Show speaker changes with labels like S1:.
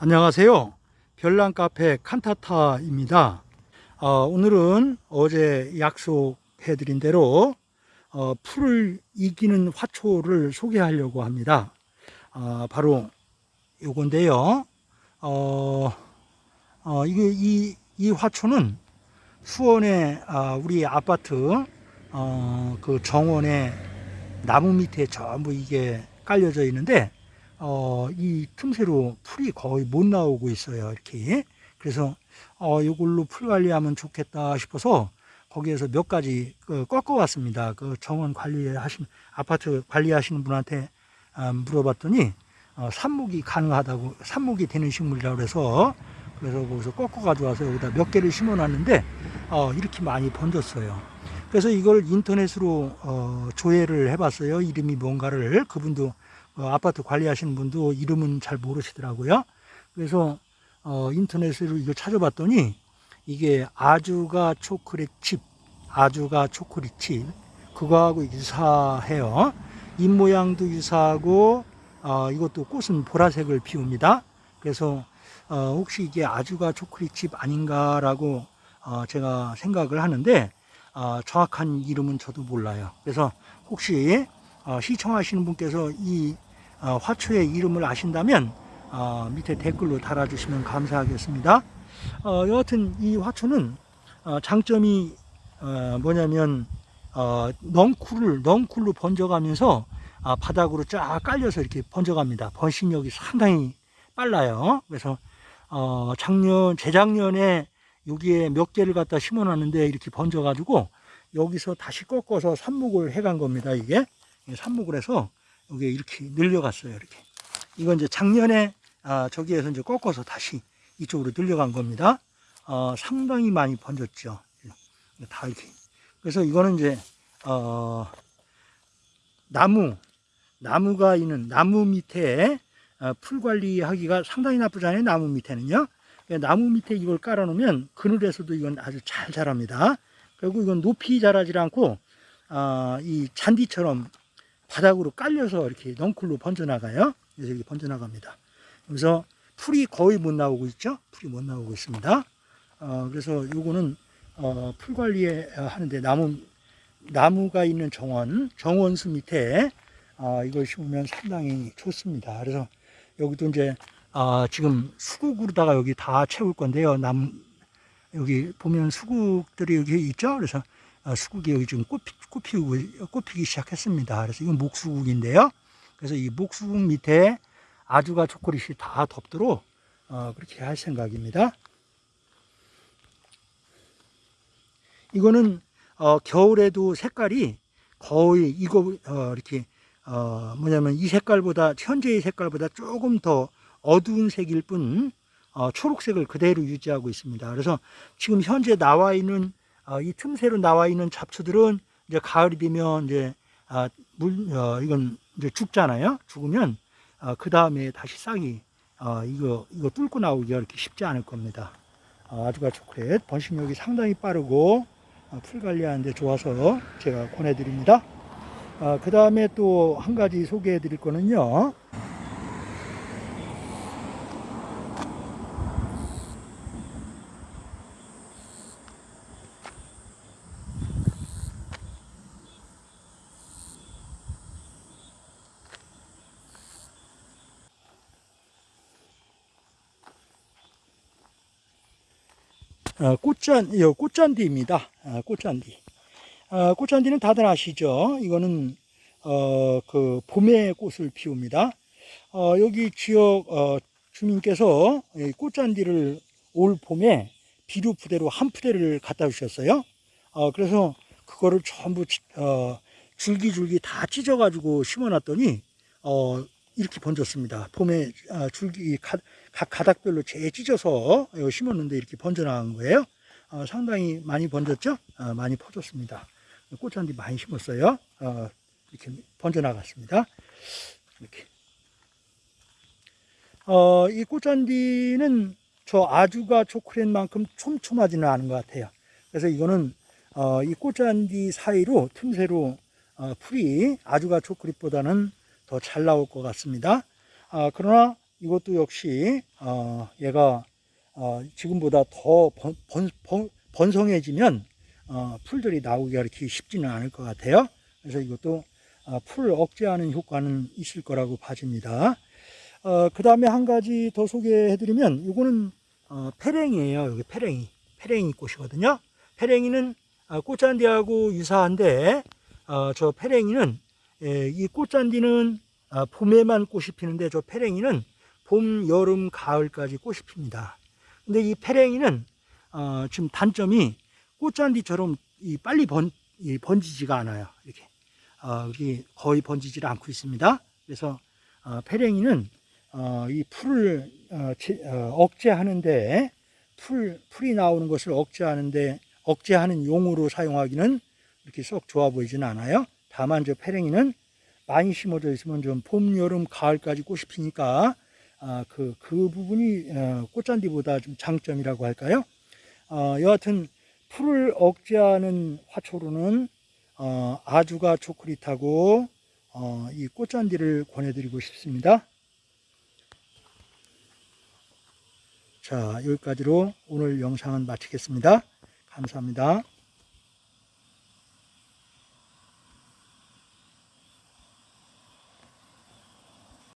S1: 안녕하세요. 별난 카페 칸타타입니다. 어, 오늘은 어제 약속해 드린 대로 어, 풀을 이기는 화초를 소개하려고 합니다. 어, 바로 요건데요. 어, 어, 이게 이, 이 화초는 수원의 아, 우리 아파트 어, 그 정원의 나무 밑에 전부 이게 깔려져 있는데 어, 이 틈새로 풀이 거의 못 나오고 있어요. 이렇게. 그래서 어, 이걸로 풀 관리하면 좋겠다 싶어서 거기에서 몇 가지 그 꺾어 왔습니다. 그 정원 관리하신 아파트 관리하시는 분한테 아, 물어봤더니 어, 삽목이 가능하다고 삽목이 되는 식물이라고 그래서 그래서 거기서 꺾어 가져와서 여기다 몇 개를 심어 놨는데 어, 이렇게 많이 번졌어요. 그래서 이걸 인터넷으로 어, 조회를 해봤어요. 이름이 뭔가를 그분도 어, 아파트 관리하시는 분도 이름은 잘 모르시더라고요. 그래서 어, 인터넷으로 이거 찾아봤더니 이게 아주가 초콜릿 칩, 아주가 초콜릿 칩 그거하고 유사해요. 잎 모양도 유사하고 어, 이것도 꽃은 보라색을 피웁니다. 그래서 어, 혹시 이게 아주가 초콜릿 칩 아닌가라고 어, 제가 생각을 하는데 어, 정확한 이름은 저도 몰라요. 그래서 혹시 어, 시청하시는 분께서 이 어, 화초의 이름을 아신다면 어, 밑에 댓글로 달아주시면 감사하겠습니다. 어, 여하튼 이 화초는 어, 장점이 어, 뭐냐면 어, 넝쿨을 넝쿨로 번져가면서 아, 바닥으로 쫙 깔려서 이렇게 번져갑니다. 번식력이 상당히 빨라요. 그래서 어, 작년 재작년에 여기에 몇 개를 갖다 심어놨는데 이렇게 번져가지고 여기서 다시 꺾어서 삽목을 해간 겁니다. 이게 삽목을 해서 여기 이렇게 늘려갔어요. 이렇게 이건 이제 작년에 아, 저기에서 이제 꺾어서 다시 이쪽으로 늘려간 겁니다. 어, 상당히 많이 번졌죠. 다 이렇게. 그래서 이거는 이제 어, 나무 나무가 있는 나무 밑에 어, 풀 관리하기가 상당히 나쁘잖아요. 나무 밑에는요. 나무 밑에 이걸 깔아놓으면 그늘에서도 이건 아주 잘 자랍니다. 그리고 이건 높이 자라지 않고 어, 이 잔디처럼 바닥으로 깔려서 이렇게 넝쿨로 번져나가요. 그래서 이렇게 번져나갑니다. 그래서 풀이 거의 못 나오고 있죠. 풀이 못 나오고 있습니다. 어, 그래서 요거는 어, 풀 관리에 하는데 나무 나무가 있는 정원 정원수 밑에 어, 이걸 심으면 상당히 좋습니다. 그래서 여기도 이제 어, 지금 수국으로다가 여기 다 채울 건데요. 남 여기 보면 수국들이 여기 있죠. 그래서 어, 수국이 여기 지금 꽃, 꽃 피우고 꽃 피기 시작했습니다. 그래서 이건 목수국인데요. 그래서 이 목수국 밑에 아주가 초콜릿이 다 덮도록 어, 그렇게 할 생각입니다. 이거는 어, 겨울에도 색깔이 거의 이거 어, 이렇게 어, 뭐냐면 이 색깔보다 현재의 색깔보다 조금 더 어두운 색일 뿐 어, 초록색을 그대로 유지하고 있습니다. 그래서 지금 현재 나와 있는 어, 이 틈새로 나와 있는 잡초들은 이제 가을이 되면 이제 아, 물 어, 이건 이제 죽잖아요. 죽으면 어, 그 다음에 다시 싹이 어, 이거 이거 뚫고 나오기가 이렇게 쉽지 않을 겁니다. 어, 아주가 초콜릿 번식력이 상당히 빠르고 어, 풀 관리하는데 좋아서 제가 권해드립니다. 어, 그 다음에 또 한 가지 소개해 드릴 거는요. 꽃잔, 이 꽃잔디입니다. 어, 꽃잔디. 어, 꽃잔디는 다들 아시죠? 이거는 어, 그 봄에 꽃을 피웁니다. 어, 여기 지역 어, 주민께서 이 꽃잔디를 올 봄에 비료 부대로 한 푸대를 갖다 주셨어요. 어, 그래서 그거를 전부 어, 줄기줄기 다 찢어가지고 심어놨더니 어, 이렇게 번졌습니다. 봄에 아, 줄기 각, 가닥별로 재 찢어서 심었는데 이렇게 번져나간 거예요. 어, 상당히 많이 번졌죠? 어, 많이 퍼졌습니다. 꽃잔디 많이 심었어요. 어, 이렇게 번져나갔습니다. 이렇게. 어, 이 꽃잔디는 저 아주가 초콜릿만큼 촘촘하지는 않은 것 같아요. 그래서 이거는 어, 이 꽃잔디 사이로 틈새로 어, 풀이 아주가 초콜릿보다는 더 잘 나올 것 같습니다. 아, 그러나 이것도 역시 어, 얘가 어, 지금보다 더 번, 번, 번, 번성해지면 어, 풀들이 나오기가 이렇게 쉽지는 않을 것 같아요. 그래서 이것도 어, 풀 억제하는 효과는 있을 거라고 봐집니다. 어, 그 다음에 한 가지 더 소개해드리면 이거는 어, 패랭이에요. 여기 패랭이. 패랭이 꽃이거든요. 패랭이는 아, 꽃잔디하고 유사한데 어, 저 패랭이는 예, 이 꽃잔디는 아, 봄에만 꽃이 피는데 저 패랭이는 봄, 여름, 가을까지 꽃이 핍니다. 근데 이 패랭이는 어, 지금 단점이 꽃잔디처럼 이 빨리 번, 이 번지지가 않아요. 이렇게 어, 거의 번지지를 않고 있습니다. 그래서 어, 패랭이는 어, 이 풀을 어, 제- 어, 억제하는데 풀 풀이 나오는 것을 억제하는데 억제하는 용으로 사용하기는 이렇게 썩 좋아 보이지는 않아요. 다만 저 페랭이는 많이 심어져 있으면 좀 봄, 여름, 가을까지 꽃이 피니까 아, 그, 그 부분이 어, 꽃잔디보다 좀 장점이라고 할까요? 어, 여하튼 풀을 억제하는 화초로는 어, 아주가 초콜릿하고 어, 이 꽃잔디를 권해드리고 싶습니다. 자, 여기까지로 오늘 영상은 마치겠습니다. 감사합니다.